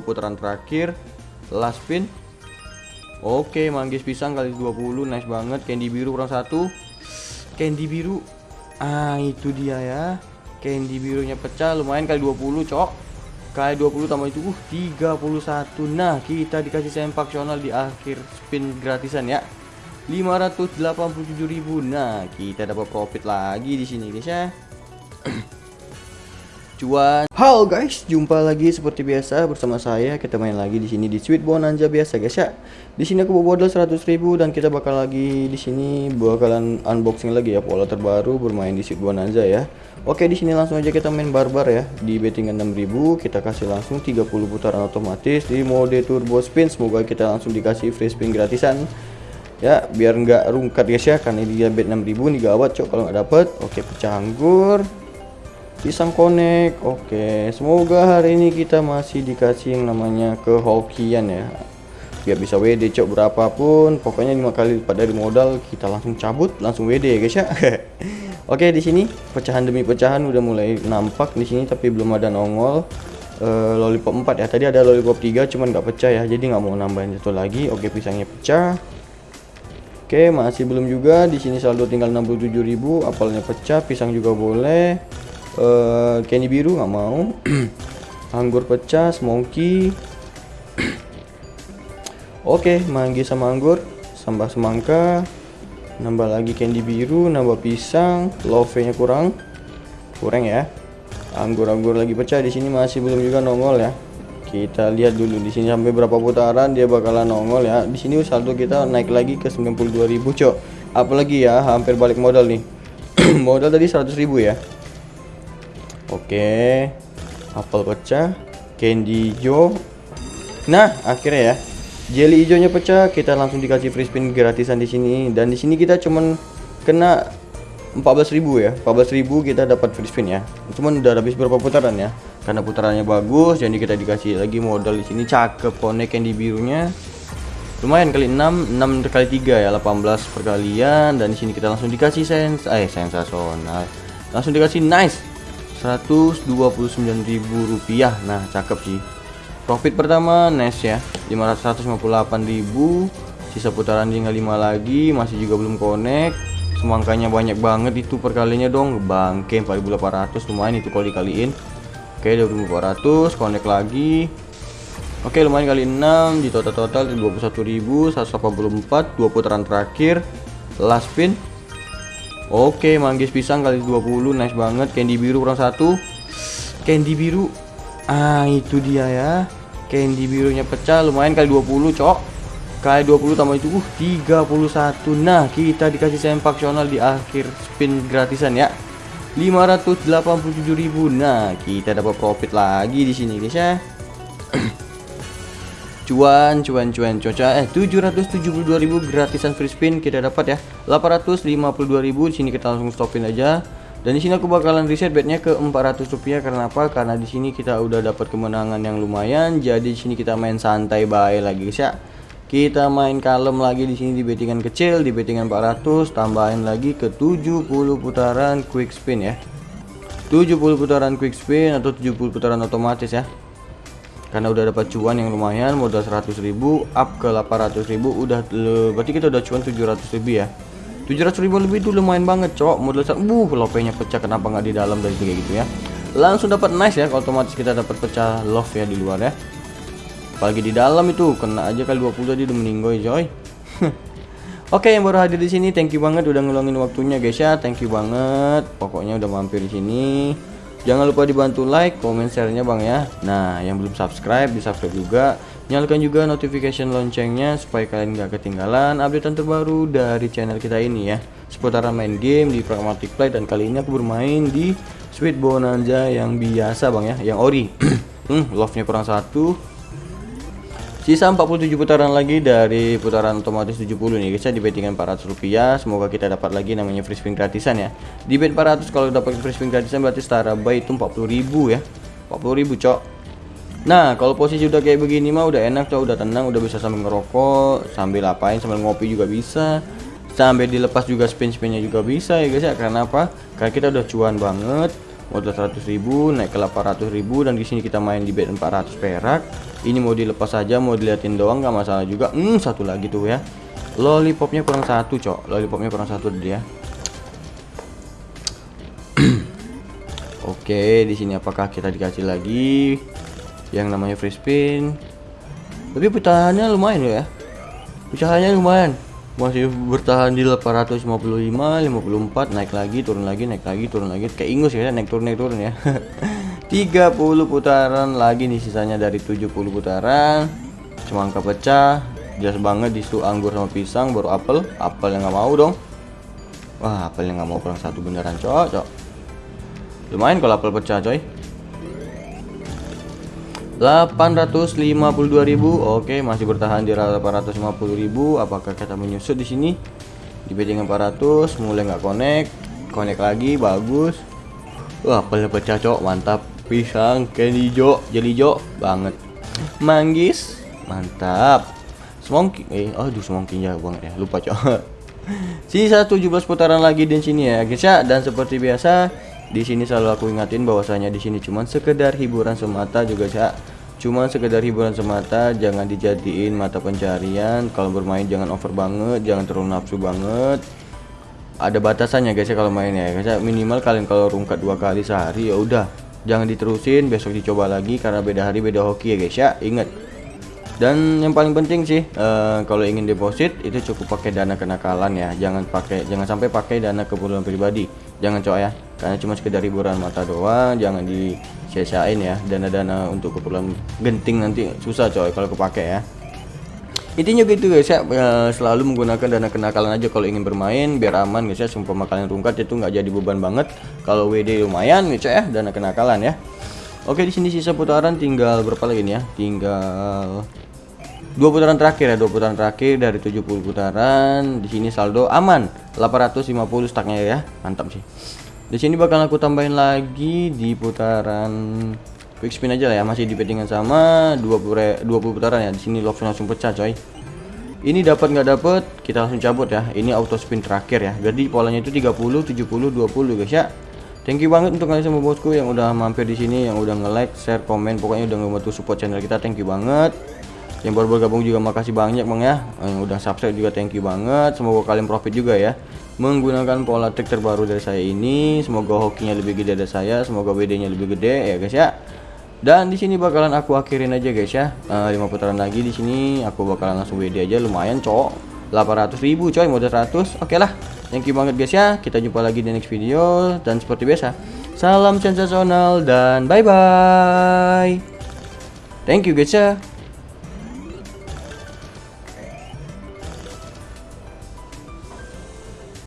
putaran terakhir last spin oke manggis pisang kali 20 nice banget. Candy biru kurang satu. Candy biru ah itu dia ya. Candy birunya pecah lumayan kali 20 cok. Kali 20 tambah itu uh 31 nah kita dikasih sempak sional di akhir spin gratisan ya. 587.000 nah kita dapat profit lagi di sini guys ya cuan. Halo guys, jumpa lagi seperti biasa bersama saya. Kita main lagi di sini di Sweet Bonanza biasa guys ya. Di sini aku bawa modal 100.000 dan kita bakal lagi di sini bakalan unboxing lagi ya pola terbaru bermain di Sweet Bonanza ya. Oke, di sini langsung aja kita main barbar ya. Di bettingan 6000 kita kasih langsung 30 putaran otomatis di mode turbo spin. Semoga kita langsung dikasih free spin gratisan ya biar nggak rungkat guys ya karena dia bet 6000 nih gawat cok kalau nggak dapet oke pecah anggur pisang konek oke. Semoga hari ini kita masih dikasih yang namanya kehokian ya. Biar bisa WD cok berapapun. Pokoknya lima kali lipat dari modal kita langsung cabut langsung WD ya guys ya. Oke di sini pecahan demi pecahan udah mulai nampak di sini tapi belum ada nongol. Uh, lollipop 4 ya. Tadi ada lollipop 3 cuman nggak pecah ya. Jadi nggak mau nambahin satu lagi. Oke pisangnya pecah. Oke, masih belum juga. Di sini saldo tinggal 67.000, apalnya pecah, pisang juga boleh uh, candy biru nggak mau. Anggur pecah semongki oke okay, manggi sama anggur sambal semangka. Nambah lagi candy biru nambah pisang. Love nya kurang. Kurang ya. Anggur-anggur lagi pecah di sini masih belum juga nongol ya. Kita lihat dulu di sini sampai berapa putaran dia bakalan nongol ya. Di sini saldo kita naik lagi ke 92.000 cok. Apalagi ya hampir balik modal nih. Modal tadi 100.000 ya Oke. Apel pecah. Candy hijau. Nah, akhirnya ya. Jelly hijaunya pecah, kita langsung dikasih free spin gratisan di sini dan di sini kita cuman kena 14.000 ya. 14.000 kita dapat free spin ya. Cuman udah habis berapa putaran ya. Karena putarannya bagus, jadi kita dikasih lagi modal di sini cakep konek candy birunya. Lumayan kali 6, 6 kali 3 ya, 18 perkalian dan di sini kita langsung dikasih sens eh sensasional. Langsung dikasih nice rupiah. Nah cakep sih. Profit pertama nice ya. 558.000 sisa putaran tinggal 5 lagi masih juga belum connect. Semangkanya banyak banget itu perkalinya dong. Bangke 4800 lumayan itu kalau dikaliin. Oke 2400 connect lagi. Oke lumayan kali 6 di total-total 21.184 dua putaran terakhir. Last spin Oke, manggis pisang kali 20 nice banget. Candy biru kurang satu. Candy biru. Ah, itu dia ya. Candy birunya pecah lumayan kali 20, Cok. Kali 20 tambah itu uh 31. Nah, kita dikasih sempak sional di akhir spin gratisan ya. 587.000. Nah, kita dapat profit lagi di sini, guys ya cuan cuan cuan coca eh 772.000 gratisan free spin kita dapat ya. 852.000 di sini kita langsung stopin aja. Dan di sini aku bakalan reset betnya ke 400 rupiah karena apa? Karena di sini kita udah dapat kemenangan yang lumayan jadi di sini kita main santai baik lagi guys ya. Kita main kalem lagi di sini di bettingan kecil di bettingan 400 tambahin lagi ke 70 putaran quick spin ya. 70 putaran quick spin atau 70 putaran otomatis ya karena udah dapat cuan yang lumayan modal 100.000 up ke 800.000 udah berarti kita udah cuan 700.000 ya? 700.000 lebih itu lumayan banget cok modal uh lopenya pecah. Kenapa nggak di dalam dari kayak gitu ya? Langsung dapat nice ya otomatis kita dapat pecah love ya di luar ya. Apalagi di dalam itu kena aja kali 20 tadi udah meninggoy coy. Oke yang baru hadir di sini thank you banget udah ngeluangin waktunya guys ya. Thank you banget. Pokoknya udah mampir di sini Jangan lupa dibantu like, komen, share-nya Bang ya. Nah, yang belum subscribe, di subscribe juga. Nyalakan juga notification loncengnya supaya kalian gak ketinggalan update terbaru dari channel kita ini ya. Seputaran main game di Pragmatic Play dan kali ini aku bermain di Sweet Bonanza yang biasa Bang ya, yang ori. hmm, love-nya kurang satu, Sisa 47 putaran lagi dari putaran otomatis 70 nih guys ya di bettingan 400 rupiah. Semoga kita dapat lagi namanya free spin gratisan ya. Di bet 400 kalau dapat free spin gratisan berarti setara buy itu 40.000 ya. 40.000 cok. Nah, kalau posisi udah kayak begini mah udah enak cok, udah tenang, udah bisa sambil ngerokok, sambil apain, sambil ngopi juga bisa. Sambil dilepas juga spin-spinnya juga bisa ya guys ya. Karena apa? Karena kita udah cuan banget modal 100.000 naik ke 800.000 dan di sini kita main di bet 400 perak ini mau dilepas saja mau diliatin doang nggak masalah juga hmm satu lagi tuh ya lollipopnya kurang satu cok lollipopnya kurang satu dia Oke, di sini apakah kita dikasih lagi yang namanya free spin? Tapi pecahannya lumayan ya. Pecahannya lumayan. Masih bertahan di 855, 54, naik lagi, turun lagi, naik lagi, turun lagi. Kayak ingus ya, naik turun naik turun ya. 30 putaran lagi nih sisanya dari 70 putaran. Semangka pecah. Jelas banget di situ anggur sama pisang baru apel. Apel yang nggak mau dong. Wah, apel yang nggak mau kurang satu beneran, cocok. Lumayan kalau apel pecah coy 852.000 Oke masih bertahan di 850.000 Apakah kita menyusut di sini? Di betting 400 mulai nggak connect connect lagi bagus. Wah apelnya pecah cok. Mantap. Pisang candy jo jeli jo banget. Manggis mantap. Semongki eh aduh semongki ya bang ya. Lupa cok. Sisa 17 putaran lagi di sini ya guys ya. Dan seperti biasa di sini selalu aku ingatin bahwasanya di sini cuma sekedar hiburan semata juga ya. Cuma sekedar hiburan semata, jangan dijadiin mata pencarian. Kalau bermain jangan over banget, jangan terlalu nafsu banget. Ada batasannya guys ya kalau main ya. Guys ya. Minimal kalian kalau rungkat dua kali sehari ya udah. Jangan diterusin, besok dicoba lagi karena beda hari beda hoki ya guys ya. Ingat. Dan yang paling penting sih uh, kalau ingin deposit itu cukup pakai dana kenakalan ya. Jangan pakai jangan sampai pakai dana keperluan pribadi. Jangan coba ya karena cuma sekedar hiburan mata doang jangan di sia ya dana-dana untuk keperluan genting nanti susah coy kalau kepake ya. Intinya gitu guys ya selalu menggunakan dana kenakalan aja kalau ingin bermain biar aman guys ya. Sumpah kalian rungkat itu nggak jadi beban banget. Kalau WD lumayan guys ya dana kenakalan ya. Oke di sini sisa putaran tinggal berapa lagi nih ya? Tinggal dua putaran terakhir ya dua putaran terakhir dari 70 putaran. Di sini saldo aman 850 staknya ya. Mantap sih di sini bakal aku tambahin lagi di putaran quick spin aja lah ya, masih di bettingan sama 20 20 putaran ya. Di sini love langsung pecah coy. Ini dapat nggak dapat, kita langsung cabut ya. Ini auto spin terakhir ya. Jadi polanya itu 30, 70, 20 guys ya. Thank you banget untuk kalian semua bosku yang udah mampir di sini, yang udah nge-like, share, komen, pokoknya udah ngebantu support channel kita. Thank you banget. Yang baru bergabung juga makasih banyak Bang ya. Yang udah subscribe juga thank you banget. Semoga kalian profit juga ya menggunakan pola trik terbaru dari saya ini. Semoga hokinya lebih gede dari saya, semoga WD-nya lebih gede ya guys ya. Dan di sini bakalan aku akhirin aja guys ya. Uh, eh, 5 putaran lagi di sini aku bakalan langsung WD aja lumayan cok. 800 ribu coy modal 100 oke okay lah thank you banget guys ya kita jumpa lagi di next video dan seperti biasa salam sensasional dan bye bye thank you guys ya